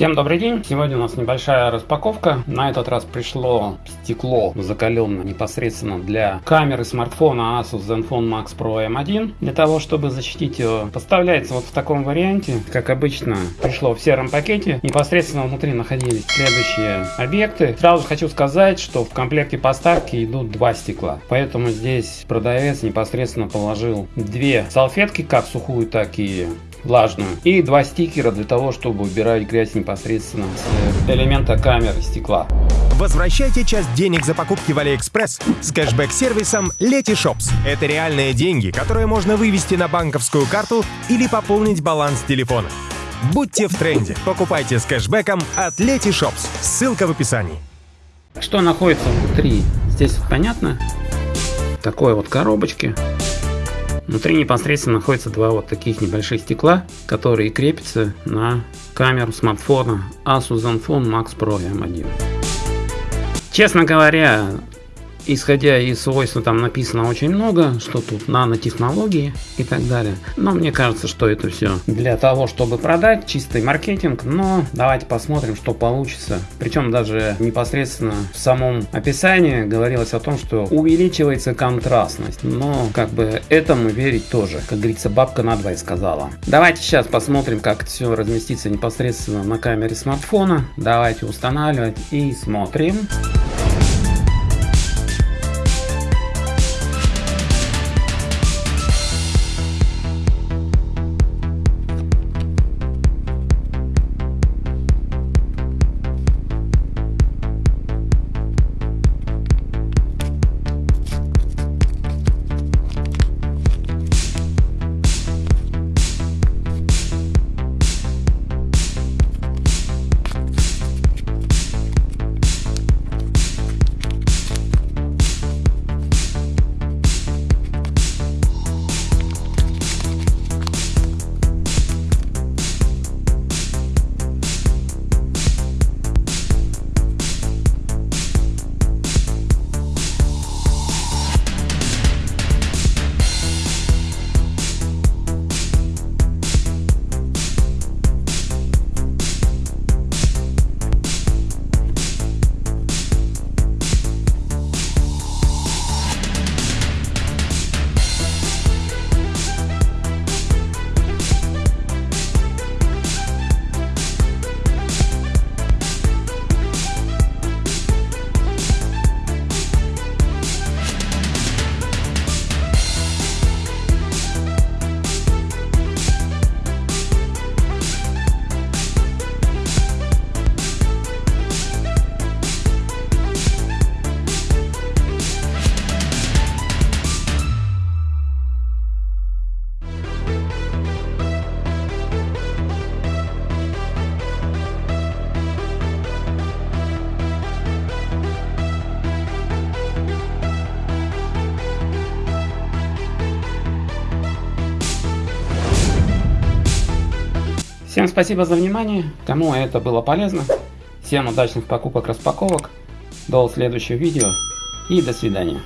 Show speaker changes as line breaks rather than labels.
Всем добрый день! Сегодня у нас небольшая распаковка. На этот раз пришло стекло закаленное непосредственно для камеры смартфона Asus Zenfone Max Pro M1. Для того, чтобы защитить его, поставляется вот в таком варианте. Как обычно, пришло в сером пакете. Непосредственно внутри находились следующие объекты. Сразу хочу сказать, что в комплекте поставки идут два стекла. Поэтому здесь продавец непосредственно положил две салфетки, как сухую, так и влажную. И два стикера для того, чтобы убирать грязь непосредственно с элемента камеры стекла.
Возвращайте часть денег за покупки в AliExpress с кэшбэк-сервисом Letyshops. Это реальные деньги, которые можно вывести на банковскую карту или пополнить баланс телефона. Будьте в тренде. Покупайте с кэшбэком от Letyshops. Ссылка в описании.
Что находится внутри? Здесь понятно? Такой вот коробочки. Внутри непосредственно находятся два вот таких небольших стекла, которые крепятся на камеру смартфона Asus Zenfone Max Pro M1. Честно говоря, исходя из свойств там написано очень много, что тут нанотехнологии и так далее. Но мне кажется, что это все для того, чтобы продать, чистый маркетинг. Но давайте посмотрим, что получится. Причем даже непосредственно в самом описании говорилось о том, что увеличивается контрастность. Но как бы этому верить тоже. Как говорится, бабка на два сказала. Давайте сейчас посмотрим, как все разместится непосредственно на камере смартфона. Давайте устанавливать и смотрим. Всем спасибо за внимание. Кому это было полезно. Всем удачных покупок, распаковок. До следующего видео и до свидания.